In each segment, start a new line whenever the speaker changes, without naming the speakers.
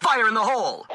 Fire in the hole!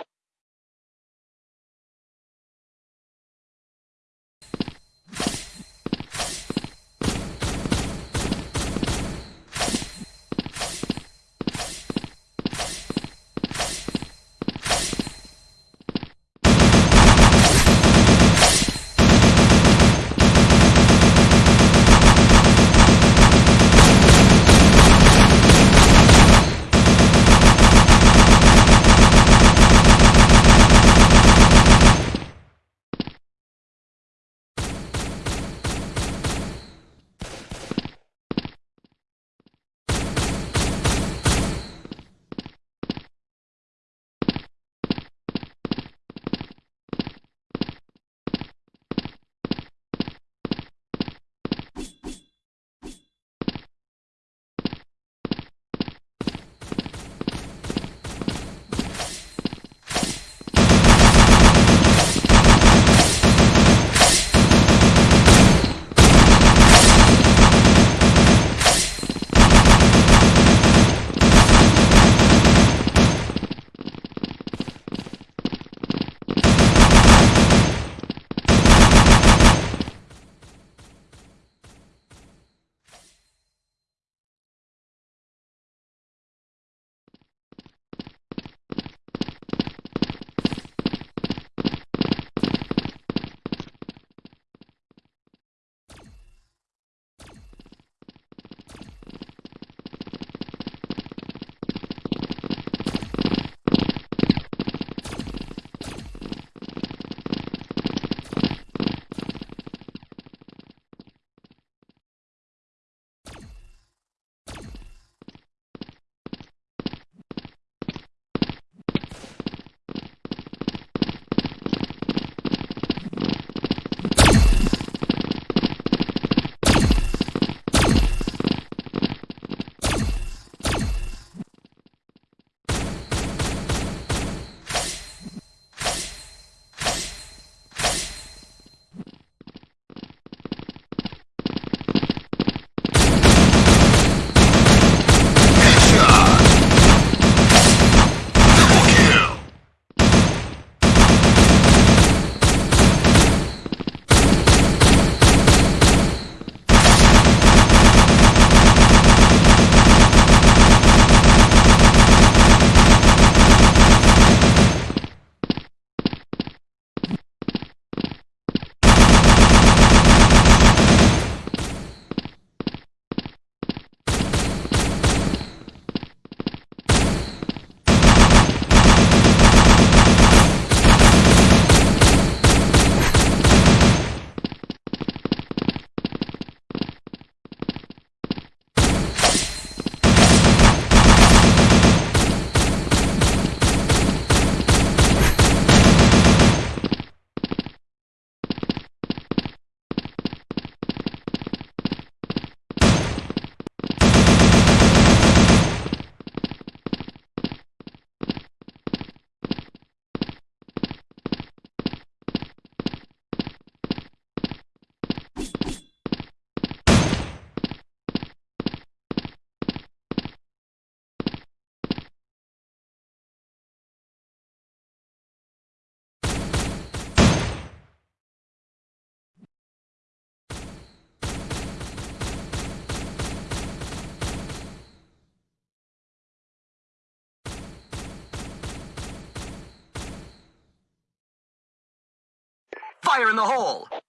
Fire in the hole!